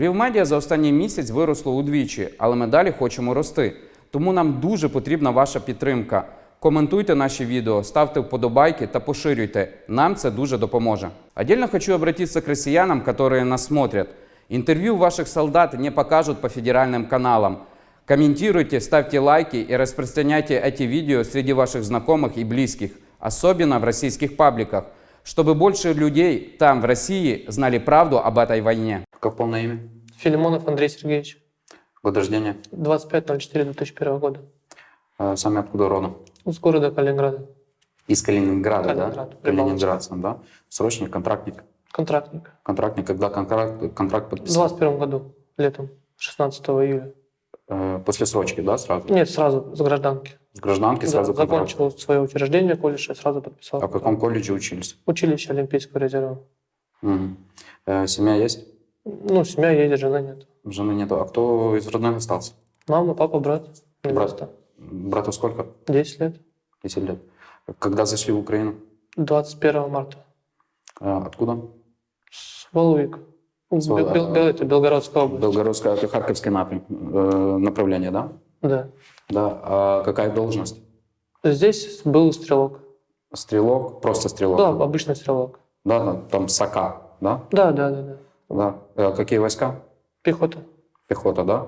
Львів медіа за останній місяць виросло удвічі, але ми далі хочемо рости. Тому нам дуже потрібна ваша підтримка. Коментуйте наші відео, ставте вподобайки та поширюйте. Нам це дуже допоможе. Отдельно хочу обратиться к россиянам, которые нас смотрят. Интервью ваших солдат не покажут по федеральным каналам. Комментируйте, ставьте лайки и распространяйте эти видео среди ваших знакомых и близких, особенно в российских пабликах, чтобы больше людей там, в России, знали правду об этой войне. Как полное имя? Филимонов Андрей Сергеевич. Год рождения? 25.04.2001 года. Э, Сами откуда родом? С города Калининграда. Из Калининграда, Калининград, да? Калининградцем, да? Срочник, контрактник? Контрактник. Контрактник, когда контракт, контракт В подписал? 21 году, летом, 16 июля. Э, После срочки, да, сразу? Нет, сразу с гражданки. С гражданки Да, сразу контракт? закончил свое учреждение колледж и сразу подписал. А в каком колледже учились? Училище Олимпийского резерва. Мгм. Э, Семья есть? Ну, семья едет, жены нет. Жены нету. А кто из родных остался? Мама, папа, брат, невеста. Брату сколько? 10 лет. 10 лет. Когда зашли в Украину? 21 марта. Э, Откуда? С Валуик. С Вал- Бел- Бел- это Белгородская область. Белгородская, это Харьковский напрям, э, направление, да? Да. Да. А какая должность? Здесь был стрелок. Стрелок? Просто стрелок? Да, обычный стрелок. Да, там, там САКА, да? Да, да, да, да. Да. Э, Какие войска? Пехота. Пехота, да?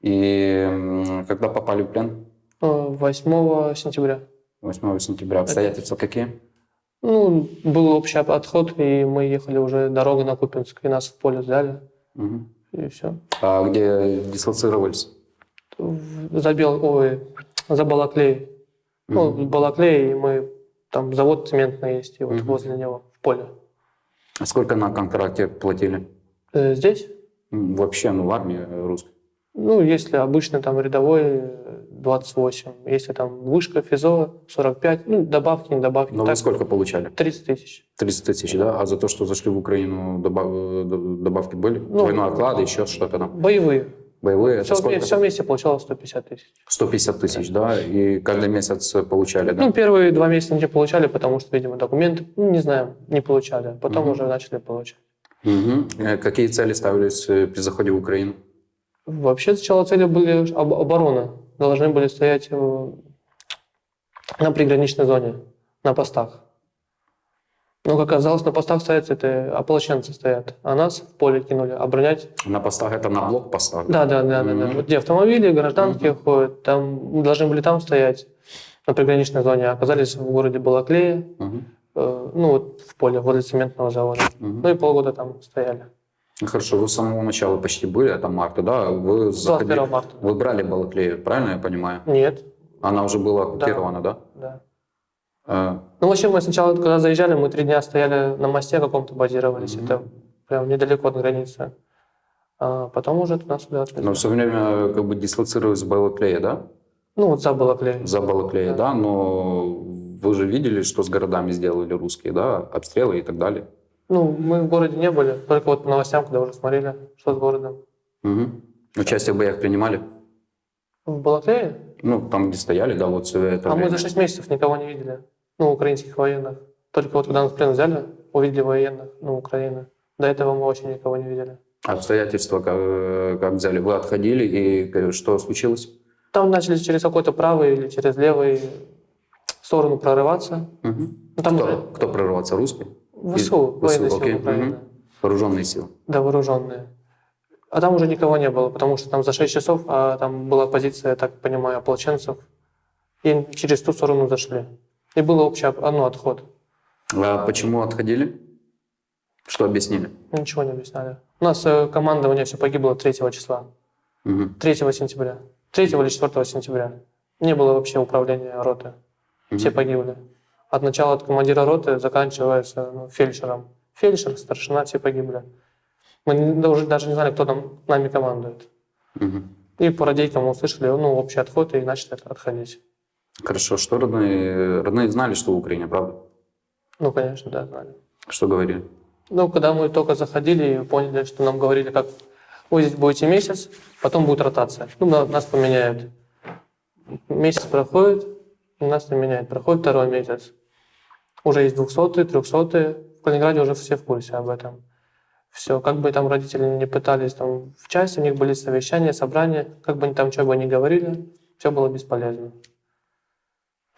И когда попали в плен? Э, 8 сентября. 8 сентября. Обстоятельства какие? Ну, был общий отход, и мы ехали уже дорогой на Купинск, и нас в поле взяли, Мгм. и все. А где дислоцировались? За, Бел... Ой, за Балаклеей. Ну, Мгм. в Балаклее, и мы... Там завод цементный есть, и вот Мгм. возле него, в поле. А Сколько на контракте платили? Э, Здесь, Вообще, ну, в армии русской. ну, если обычно там рядовой, э, 28. Если там вышка, ФИЗО, 45. Ну, добавки, не добавки. Ну, вы так, сколько получали? 30 тысяч. 30 тысяч, да? А за то, что зашли в Украину, добав- добавки были? Ну, Двойной оклад, еще что-то там? Боевые. Боевые? Все, сколько? все вместе получалось 150 тысяч. 150 тысяч, да? И каждый месяц получали, да? Ну, первые два месяца не получали, потому что, видимо, документы, ну, не знаю, не получали. Потом Мгм. уже начали получать. Э, Какие цели ставились э, при заходе в Украину? Вообще сначала цели были об- оборона. Должны были стоять э, на приграничной зоне, на постах. Но, как оказалось, на постах стоят это ополченцы стоят, а нас в поле кинули оборонять. На постах это на блокпостах? Да, да, да, да, да. Мгм. Вот где автомобили, гражданские ходят, там мы должны были там стоять на приграничной зоне, а оказались в городе Балаклее, э, ну вот в поле возле цементного завода. Ну и полгода там стояли. Хорошо, вы с самого начала почти были, это марта, да? Вы, заходили- 21 марта. вы брали Балаклею, правильно я понимаю? Нет, Она уже была оккупирована, да? да. Э, Ну, вообще, мы сначала, когда заезжали, мы три дня стояли на мосте каком-то, базировались. Мгм. Это прям недалеко от границы. А потом уже туда сюда отвезли. Но все время как бы дислоцировались в Балаклее, да? Ну, вот за Балаклеей. За Балаклеей, Да. да? Но вы же видели, что с городами сделали русские, да? Обстрелы и так далее. Ну, мы в городе не были, только вот по новостям, когда уже смотрели, что с городом. Мгм. Участие в боях принимали? В Балаклее? Ну, там, где стояли, да, вот все это а мы время. за 6 месяцев никого не видели. Ну, украинских военных. Только вот когда нас в плен взяли, увидели военных, ну, Украины. До этого мы вообще никого не видели. Обстоятельства как, э, как взяли? Вы отходили, и э, что случилось? Там начали через какой-то правый или через левый сторону прорываться. Ну, там кто, уже кто прорываться? Русские? ВСУ, военные ВСУ, силы Украины. Мгм. Вооруженные силы. Да, вооруженные. А там уже никого не было, потому что там за 6 часов, а там была позиция, я так понимаю, ополченцев. И через ту сторону зашли. И был общий оп- ну, отход. А почему отходили? Что объяснили? Ничего не объясняли. У нас э, командование все погибло 3 числа. Мгм. 3 сентября. 3 или 4 сентября. Не было вообще управления роты. Все Мгм. погибли. От начала от командира роты заканчивается ну, фельдшером. Фельдшер, старшина, все погибли. Мы уже даже не знали, кто там нами командует. Мгм. И по радейкам услышали ну, общий отход и начали отходить. Хорошо. Что родные? Родные знали, что в Украине, правда? Ну, конечно, да, знали. Что говорили? Ну, когда мы только заходили и поняли, что нам говорили, как вы здесь будете месяц, потом будет ротация. Ну, на- нас поменяют. Месяц проходит, нас не меняют. Проходит второй месяц. Уже есть двухсотые, трехсотые. В Калининграде уже все в курсе об этом. Все, как бы там родители не пытались, там в части у них были совещания, собрания, как бы они там что бы ни говорили, все было бесполезно.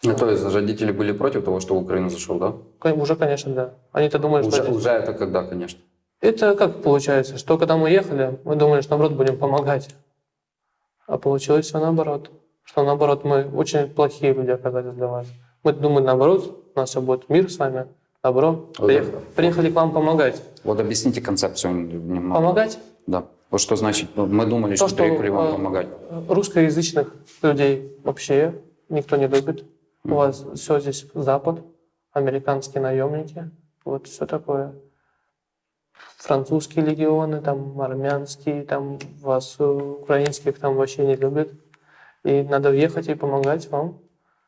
Ну, то есть родители были против того, что в Украину зашел, да? Уже, конечно, да. Они-то думали, что... Уже, это- уже это когда, конечно. Это как получается, что когда мы ехали, мы думали, что наоборот будем помогать. А получилось все наоборот. Что наоборот мы очень плохие люди оказались для вас. Мы думали наоборот, у нас все будет мир с вами, добро. Вот Приех- это. Приехали к вам помогать. Вот объясните концепцию немного. Помогать Да. Вот что значит, ну, мы думали, То, что, что, приехали вам э, помогать. русскоязычных людей вообще никто не любит. У вас все здесь Запад, американские наемники, вот все такое. Французские легионы, там армянские, там вас э, украинских там вообще не любят. И надо ехать и помогать вам.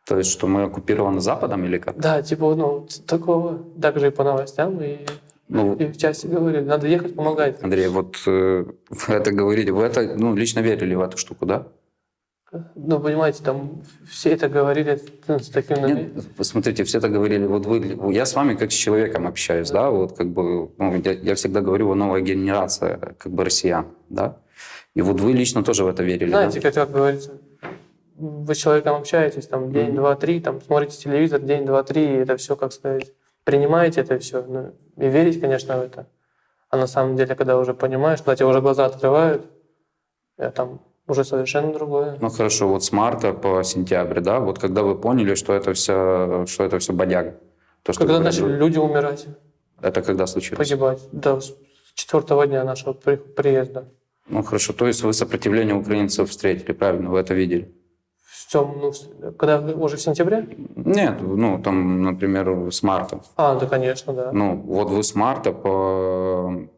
То есть, что мы оккупированы Западом или как? Да, типа, ну, такого. Также и по новостям, и, Ну, и в части говорили, надо ехать помогать. Андрей, вот э, вы это говорите, вы это, ну, лично верили в эту штуку, да? Ну, понимаете, там все это говорили с таким... Нет, посмотрите, все это говорили, вот вы, я с вами как с человеком общаюсь, да, вот как бы, ну, я, я всегда говорю, новая генерация, как бы россиян, да, и вот вы лично тоже в это верили, Знаете, да? как, как говорится, вы с человеком общаетесь, там, день, два, три, там, смотрите телевизор, день, два, три, и это все, как сказать, принимаете это все, ну, и верить, конечно, в это. А на самом деле, когда уже понимаешь, когда тебе уже глаза открывают, я там уже совершенно другое. Ну хорошо, вот с марта по сентябрь, да, вот когда вы поняли, что это все, что это все бодяга, то, что Когда начали говорили, люди умирать, это когда случилось? погибать, до с четвертого дня нашего при- приезда. Ну хорошо, то есть вы сопротивление украинцев встретили, правильно, вы это видели? В чем, ну, когда уже в сентябре? Нет, ну там, например, с марта. А, да, конечно, да. Ну, вот вы с марта по,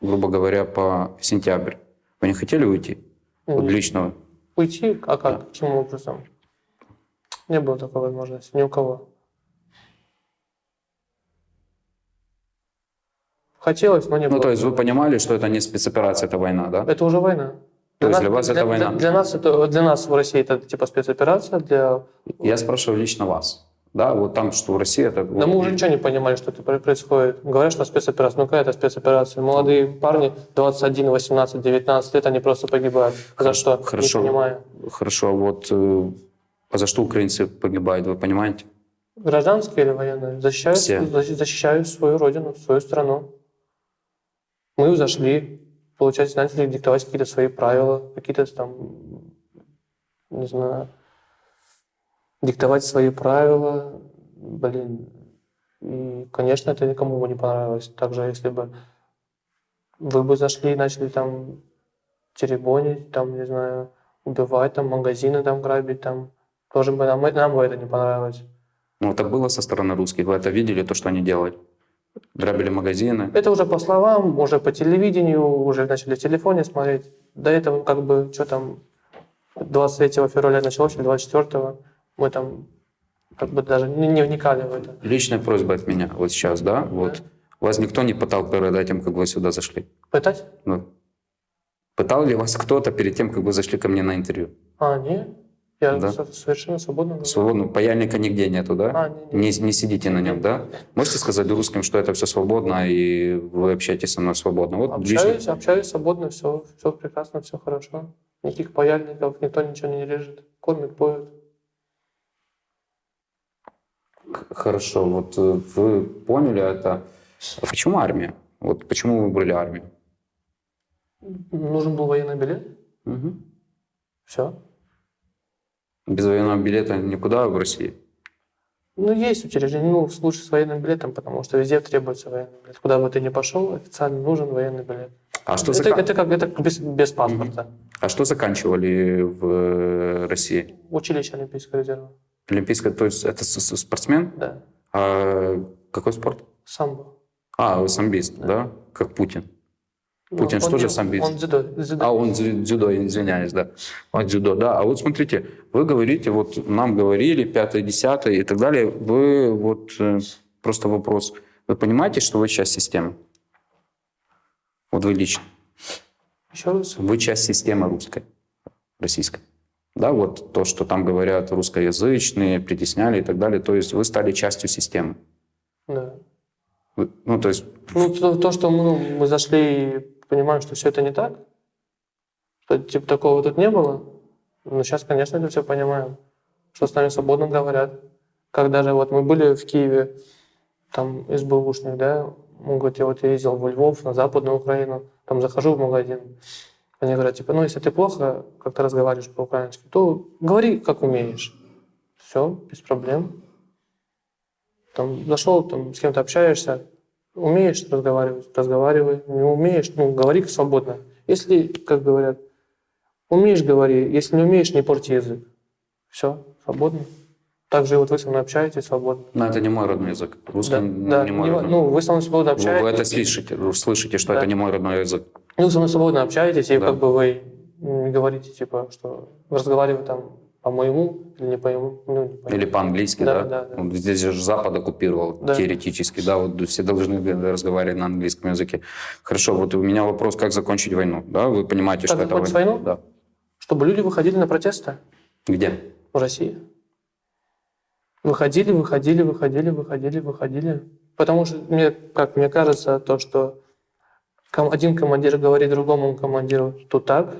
грубо говоря, по сентябрь. Вы не хотели уйти? Вот Нет. лично. Уйти? А как? Каким образом? Не было такой возможности ни у кого. Хотелось, но не было. Ну, то есть вы понимали, что это не спецоперация, это война, да? Это уже война. То есть для вас это война? Для, нас это для нас в России это типа спецоперация, для. Я спрашиваю лично вас. Да, вот там, что в России это... Да мы уже ничего не понимали, что это про- происходит. Говорят, что спецоперация. Ну какая это спецоперация? Молодые парни 21, 18, 19 лет, они просто погибают. За что? Хорошо. Не понимаю. Хорошо, а вот э, а за что украинцы погибают, вы понимаете? Гражданские или военные? Защищают, Все. защ- защищают свою родину, свою страну. Мы зашли, получается, начали диктовать какие-то свои правила, какие-то там, не знаю, диктовать свои правила, блин. И, конечно, это никому бы не понравилось. Также, если бы вы бы зашли и начали там теребонить, там, не знаю, убивать, там, магазины там грабить, там, тоже бы нам, нам бы это не понравилось. Ну, это было со стороны русских, вы это видели, то, что они делали? Грабили магазины. Это уже по словам, уже по телевидению, уже начали в телефоне смотреть. До этого как бы, что там, 23 февраля началось, или 24 мы там как бы даже не, вникали в это. Личная просьба от меня вот сейчас, да? Вот. Вас никто не пытал перед этим, как вы сюда зашли? Пытать? Ну, пытал ли вас кто-то перед тем, как вы зашли ко мне на интервью? А, не. Я Да. со- совершенно свободно. Свободно, паяльника нигде нету, да? А, не, Не, не сидите на нем, да? Можете сказать русским, что это все свободно, и вы общаетесь со мной свободно? Вот лично- Общаюсь, общаюсь свободно, все, все прекрасно, все хорошо. Никаких паяльников, никто ничего не режет. Кормят, поют. Хорошо, вот э, вы поняли это. Почему армия? Вот почему вы выбрали армию? Нужен был военный билет. Мгм. Все. Без военного билета никуда в России? Ну, есть учреждения, ну, лучше с военным билетом, потому что везде требуется военный билет. Куда бы ты ни пошел, официально нужен военный билет. А что, это, зака- это как это без, без паспорта. а что заканчивали в э, России? Училище Олимпийского резерва. Олимпийская, то есть это спортсмен? Да. А какой спорт? Самбо. А, вы самбист, да? Как Путин. Путин Ну, что он же самбист? Он дзюдо. дзюдо. А, он дзю- дзюдо, извиняюсь, да. Он дзюдо, да. А вот смотрите, вы говорите, вот нам говорили, пятое, десятое и так далее. Вы вот, э, просто вопрос. Вы понимаете, что вы часть системы? Вот вы лично. Еще раз. Вы часть системы русской, российской. Да, вот то, что там говорят русскоязычные, притесняли и так далее. То есть вы стали частью системы. Да. Вы- Ну, то есть, Ну, то, то, что мы, ну, мы зашли и понимаем, что все это не так, что типа такого тут не было, но сейчас, конечно, это все понимаем, что с нами свободно говорят. Как даже вот мы были в Киеве, там из бэушных, да, он говорит, я вот ездил во Львов, на Западную Украину, там захожу в магазин, они говорят, типа, ну, если ты плохо как-то разговариваешь по-украински, то говори, как умеешь. Все, без проблем. Там зашел, там с кем-то общаешься, умеешь разговаривать, разговаривай, не умеешь, ну, говори свободно. Если, как говорят, умеешь, говори, если не умеешь, не порти язык. Все, свободно. Также вот вы со мной общаетесь свободно. ну, это не мой родной язык. Русский Да, ну, да, не мой не- родной. ну, вы со мной свободно общаетесь. Вы это слышите, слышите, что Да. это не мой родной язык. Ну, вы со мной свободно общаетесь, и Да. как бы вы не говорите, типа, что разговаривать там по-моему или не по-моему. Ну, не по-моему. Или по-английски, Да, да? да, да. Вот здесь же Запад оккупировал Да. теоретически, да, вот все должны разговаривать на английском языке. Хорошо, вот у меня вопрос, как закончить войну, да? Вы понимаете, Как что это война? войну? Да. Чтобы люди выходили на протесты Где? в России. Выходили, выходили, выходили, выходили, выходили. Потому что, мне, как мне кажется, то, что один командир говорит другому командиру, что так,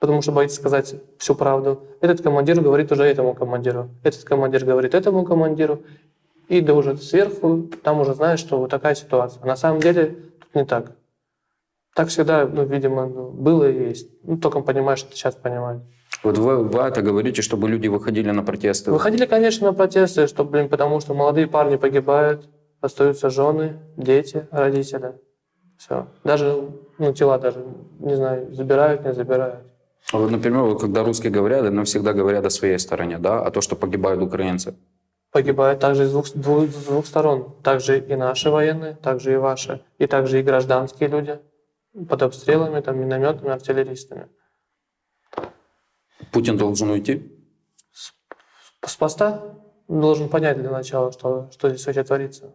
потому что боится сказать всю правду. Этот командир говорит уже этому командиру. Этот командир говорит этому командиру. И да уже сверху, там уже знаешь, что вот такая ситуация. На самом деле тут не так. Так всегда, ну, видимо, ну, было и есть. Ну, только понимаешь, что сейчас понимаешь. Вот вы, вы это говорите, чтобы люди выходили на протесты. Выходили, конечно, на протесты, что, блин, потому что молодые парни погибают, остаются жены, дети, родители. Все. Даже, ну, тела даже, не знаю, забирают, не забирают. А Вот, например, когда русские говорят, они всегда говорят о своей стороне, да, а то, что погибают украинцы. Погибают также с двух, с двух- с двух сторон. Также и наши военные, также и ваши. И также и гражданские люди под обстрелами, там, минометами, артиллеристами. Путин должен уйти? С поста должен понять для начала, что, что здесь вообще творится.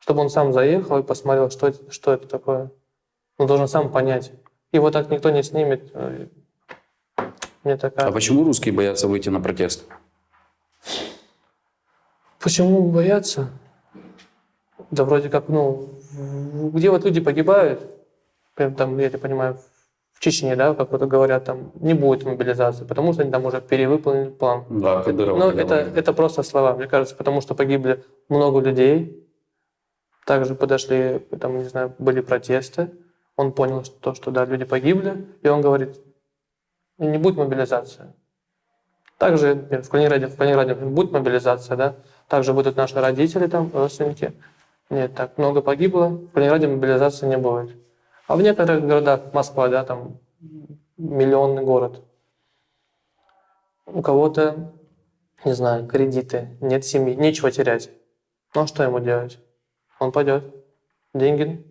Чтобы он сам заехал и посмотрел, что что это такое. Он должен сам понять. Его так никто не снимет. Мне такая... А почему русские боятся выйти на протест? Почему боятся? Да вроде как, ну, где вот люди погибают, прям там, я это понимаю, в Чечне, да, как вот говорят, там не будет мобилизации, потому что они там уже перевыполнили план. Да, Кадыров Ну, говорил. это, это просто слова, мне кажется, потому что погибли много людей. Также подошли, там, не знаю, были протесты. Он понял, то, что да, люди погибли, и он говорит, не будет мобилизации. Также в Калининграде, в Калининграде будет мобилизация, да, также будут наши родители там, родственники. Нет, так много погибло, в Калининграде мобилизации не будет. А в некоторых городах, Москва, да, там миллионный город, у кого-то, не знаю, кредиты, нет семьи, нечего терять. Ну а что ему делать? Он пойдет. Деньги,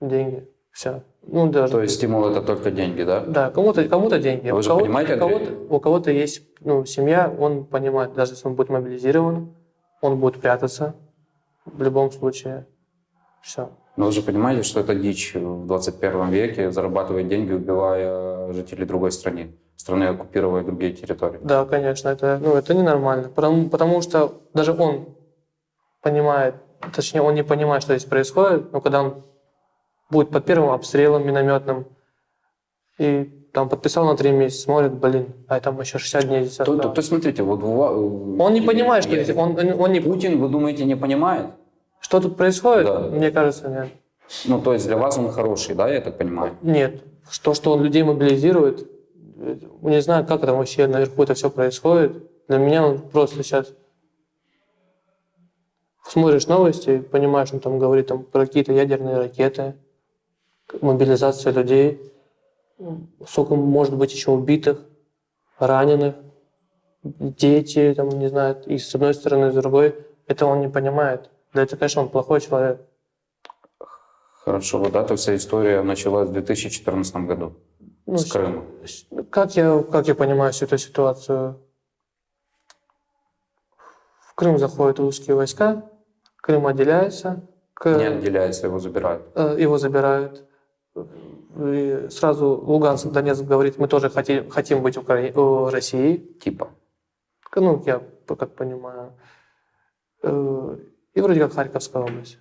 деньги, все. Ну даже. То есть стимул это только деньги, да? Да, кому-то кому деньги. А вы у же кого-то, понимаете, у кого-то, у кого-то есть ну, семья, он понимает, даже если он будет мобилизирован, он будет прятаться в любом случае. Все. Но вы же понимаете, что это дичь в 21 веке зарабатывать деньги, убивая жителей другой страны. Страны, оккупируя другие территории. Да, конечно, это, ну, это ненормально. Потому, потому что даже он понимает, точнее, он не понимает, что здесь происходит, но когда он будет под первым обстрелом минометным и там подписал на три месяца, смотрит, блин, а там еще 60 дней здесь То, то- то смотрите, вот Он не понимает, что здесь, он, он не... Путин, вы думаете, не понимает? Что тут происходит? Да. Мне кажется, нет. Ну, то есть для вас он хороший, да, я так понимаю? Нет. То, что он людей мобилизирует, не знаю, как там вообще наверху это все происходит. Для меня он просто сейчас смотришь новости, понимаешь, он там говорит там, про какие-то ядерные ракеты, мобилизация людей, сколько может быть еще убитых, раненых, дети, там, не знаю, и с одной стороны, и с другой. Это он не понимает. Да это, конечно, он плохой человек. Хорошо, вот эта вся история началась в 2014 году Ну, с Крыма. Как я, как я понимаю всю эту ситуацию? В Крым заходят русские войска, Крым отделяется, к- Не отделяется, его забирают. э, его забирают. И сразу Луганск, Донецк говорит, мы тоже хотим, хотим быть Укра... Россией. Типа. Ну, я как понимаю. Э, И вроде как Харьковская область.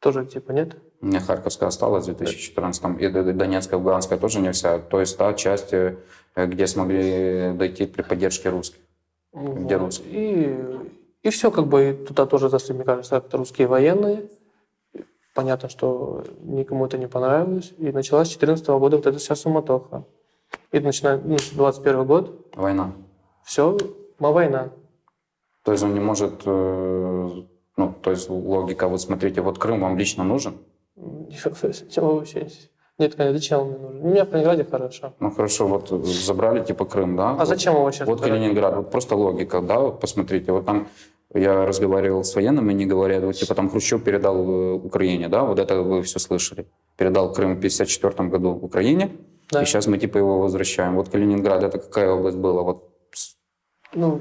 Тоже типа нет? Меня Харьковская осталась в 2014 и Донецкая, Луганская тоже не вся. То есть та часть, э, где смогли дойти при поддержке русских. Где Вот. русские? И, и все, как бы туда тоже зашли, мне кажется, как-то русские военные. Понятно, что никому это не понравилось. И началась с 2014 года вот эта вся суматоха. И начиная, ну, 21 год, Война. все, война. То есть он не может, э, ну, то есть логика, вот смотрите, вот Крым вам лично нужен? Чего вообще? Нет, конечно, зачем он мне нужен? У меня в Калининграде хорошо. Ну хорошо, вот э, забрали типа Крым, да? А Вот- зачем его сейчас? Вот Калининград, вот просто логика, да, вот посмотрите, вот там я разговаривал с военными, они говорят, вот типа там Хрущев передал э, Украине, да, вот это вы все слышали. Передал Крым в 54 году Украине, Да. и сейчас мы типа его возвращаем. Вот Калининград, это какая область была? Вот Ну,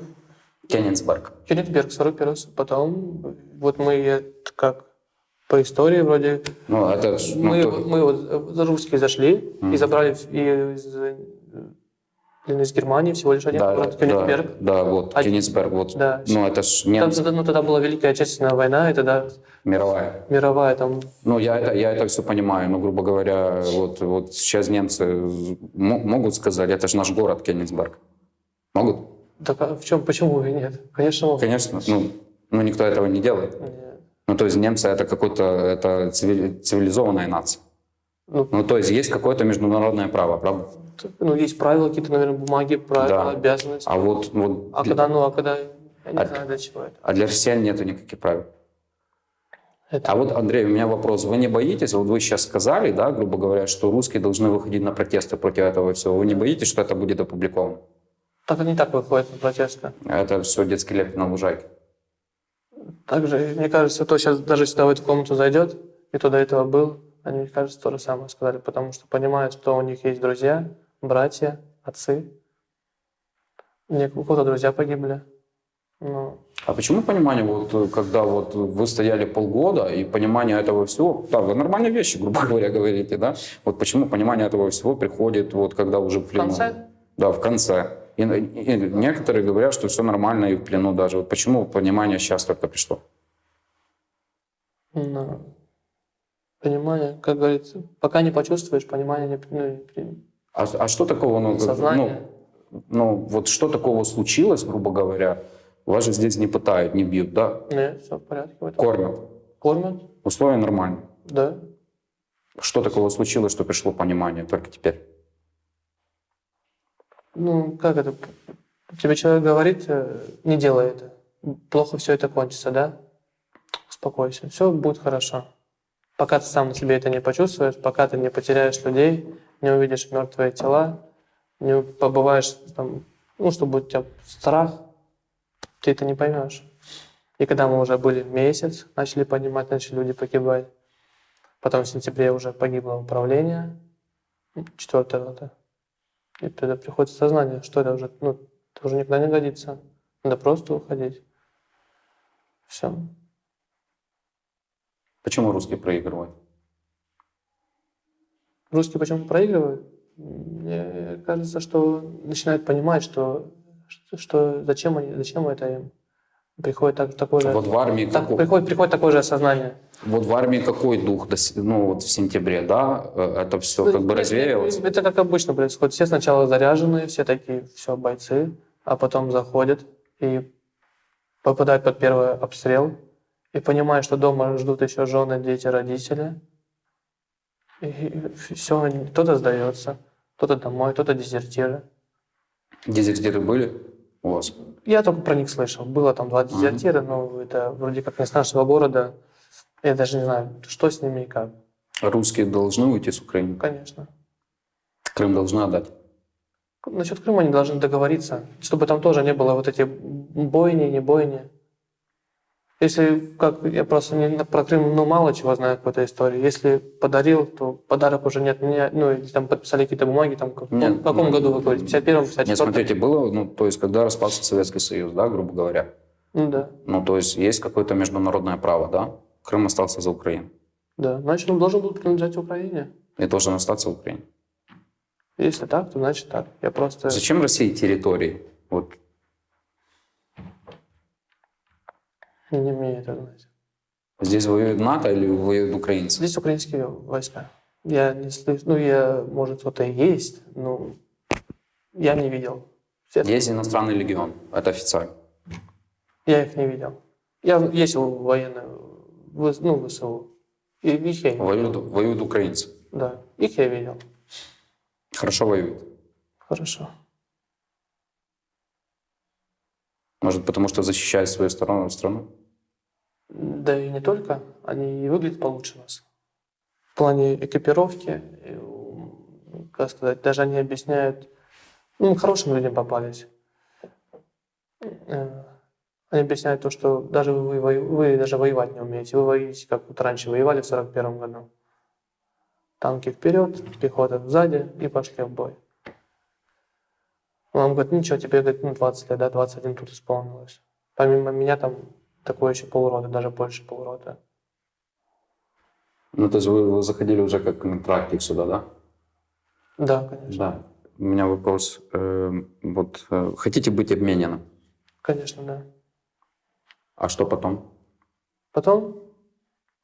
Кенигсберг. Кенигсберг, 41 Потом, вот мы э, как по истории вроде Ну, это, ну, мы, то- мы вот за русские зашли и забрали из, из Германии всего лишь один да, город да, Кёнигсберг. да, вот, А- Кенигсберг, вот. Да. Ну, это ж Там немцы, тогда, ну, тогда была Великая Отечественная война, и тогда мировая. мировая там... Ну, я это, я это все понимаю, но, грубо говоря, вот, вот сейчас немцы могут сказать, это же наш город Кенигсберг. Могут? Так а в чем, почему и нет? Конечно, могут. Конечно, ну, ну никто этого не делает. Нет. Ну, то есть немцы это какой-то, это цивили- цивилизованная нация. Ну, Ну, то есть есть какое-то международное право, правда? ну, есть правила, какие-то, наверное, бумаги, правила, Да. обязанности. А вот, вот А когда, ну, а когда... Я не А- знаю, для чего это. а для россиян нету никаких правил. Это- А вот, Андрей, у меня вопрос. Вы не боитесь, вот вы сейчас сказали, да, грубо говоря, что русские должны выходить на протесты против этого всего. Вы не боитесь, что это будет опубликовано? Так они так выходят на протесты. Это все детский лепет на лужайке. Также, мне кажется, кто сейчас даже сюда в эту комнату зайдет, и кто до этого был, они, мне кажется, то же самое сказали, потому что понимают, что у них есть друзья, братья, отцы. Не- У кого-то друзья погибли. Ну, А почему понимание, вот э, когда вот вы стояли полгода, и понимание этого всего, да, вы нормальные вещи, грубо говоря, говорите, да? Вот почему понимание этого всего приходит, вот когда уже в в конце Да, в конце. И, и некоторые говорят, что все нормально и в плену даже. Вот почему понимание сейчас только пришло? ну, понимание, как говорится, пока не почувствуешь, понимание не, ну, не А, а что такого, ну, как- Сознание. ну, ну, вот что такого случилось, грубо говоря, вас же здесь не пытают, не бьют, да? Нет, все в порядке. в. Кормят. Кормят, Условия нормальные. да. Что такого случилось, что пришло понимание только теперь? Ну, как это? Тебе человек говорит, э, не делай это. Плохо все это кончится, да? Успокойся, все будет хорошо. Пока ты сам на себе это не почувствуешь, пока ты не потеряешь людей, не увидишь мертвые тела, не побываешь там, ну, чтобы у тебя страх, ты это не поймешь. И когда мы уже были месяц, начали понимать, начали люди погибать. Потом в сентябре уже погибло управление, четвертая рота. И тогда приходит сознание, что это уже, ну, это уже никуда не годится. Надо просто уходить. Все. Почему русские проигрывают? Русские почему проигрывают? Мне кажется, что начинают понимать, что, что, что зачем, они, зачем это им. Приходит так, такое же, Вот в армии так- приходит, приходит такое же осознание. Вот в армии какой дух, ну вот в сентябре, да, э, это все Ну, как бы нет, развеялось? Это как обычно происходит. Все сначала заряженные, все такие, все, бойцы, а потом заходят и попадают под первый обстрел и понимают, что дома ждут еще жены, дети, родители. И все, кто-то сдается, кто-то домой, кто-то дезертиры. Дезертиры были у вас? Я только про них слышал. Было там два дезертира, но это вроде как не с нашего города. Я даже не знаю, что с ними и как. Русские должны уйти с Украины? Конечно. Крым должны отдать? Насчет Крыма они должны договориться, чтобы там тоже не было вот эти бойни, не бойни. Если, как я просто не, про Крым, ну, мало чего знаю какой-то истории. Если подарил, то подарок уже нет, не, ну, или там подписали какие-то бумаги, там, как- Нет, в каком ну, году вы говорите, в 51-м, Нет, 54-м? смотрите, было, ну, то есть, когда распался Советский Союз, да, грубо говоря, Ну, да, ну, то есть, есть какое-то международное право, да, Крым остался за Украиной да. Значит, он должен был принадлежать Украине. и должен остаться в Украине. Если так, то значит так. Я просто... Зачем России территории? Вот, Не мне это знать. Здесь воюет НАТО или воюют украинцы? Здесь украинские войска. Я не слышу, ну, я, может, кто-то и есть, но я не видел. Все- Есть иностранный легион, это официально. Я их не видел. Я ездил в военную, ну, ВСУ. И их я не Воюют, видел. воюют украинцы. Да, их я видел. Хорошо воюют. Хорошо. Может, потому что защищают свою сторону, страну? Да и не только, они и выглядят получше нас. В плане экипировки, как сказать, даже они объясняют, ну, хорошим людям попались. Они объясняют то, что даже вы, вою- вы даже воевать не умеете. Вы воюете, как вот раньше воевали в 41 году. Танки вперед, пехота сзади и пошли в бой. Он говорит, ничего, тебе говорит, ну, 20 лет, да, 21 тут исполнилось. Помимо меня там такое еще полрота, даже больше полрота. Ну, то есть вы, вы заходили уже как контрактик сюда, да? Да, конечно. Да. У меня вопрос. э, вот э, хотите быть обмененным? Конечно, да. А что потом? Потом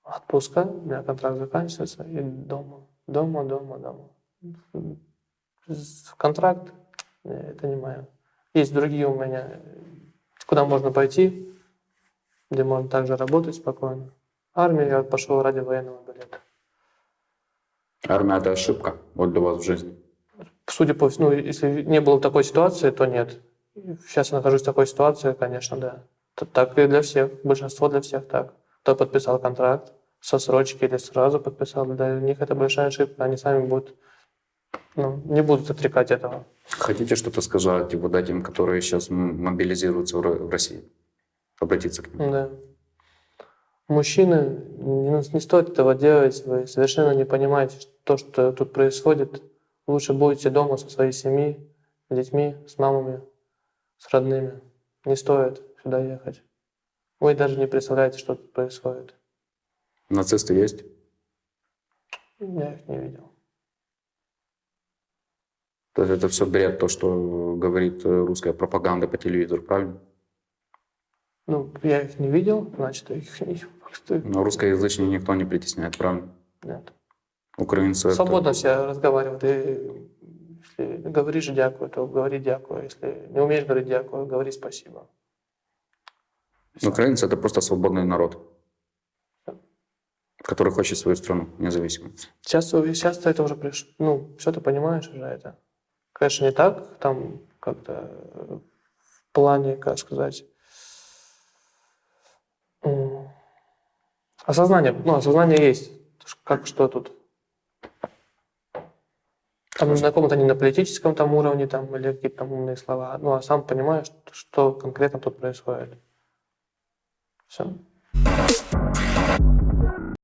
отпуска, у меня контракт заканчивается, и дома, дома, дома, дома. Контракт, э, это не мое. Есть другие у меня, куда можно пойти, где можно также работать спокойно. Армию я пошел ради военного билета. Армия это ошибка вот для вас в жизни. Судя по всему, ну, если не было такой ситуации, то нет. Сейчас я нахожусь в такой ситуации, конечно, да. Так и для всех, большинство для всех так. Кто подписал контракт со срочки или сразу подписал, для них это большая ошибка. Они сами будут, ну, не будут отрекать этого. Хотите что-то сказать вот этим, которые сейчас мобилизируются в России? Обратиться к ним. Да. Мужчины, не, не стоит этого делать, вы совершенно не понимаете то, что тут происходит. Лучше будете дома со своей семьей, с детьми, с мамами, с родными. Не стоит сюда ехать. Вы даже не представляете, что тут происходит. Нацисты есть? Я их не видел. То есть это все бред, то, что говорит э, русская пропаганда по телевизору, правильно? Ну, я их не видел, значит, их не... Но русскоязычных никто не притесняет, правильно? Нет. Украинцы это- Свободно все разговаривают. И если говоришь дякую, то говори дякую. Если не умеешь говорить дякую, говори спасибо. Украинцы это просто свободный народ, который хочет свою страну независимую. Сейчас, сейчас это уже пришло. Ну, все ты понимаешь уже это. Конечно, не так, там как-то в плане, как сказать, осознание, ну, осознание есть, как что тут. Там на каком-то не на политическом там уровне там, или какие-то там умные слова, ну, а сам понимаешь, что конкретно тут происходит. Все.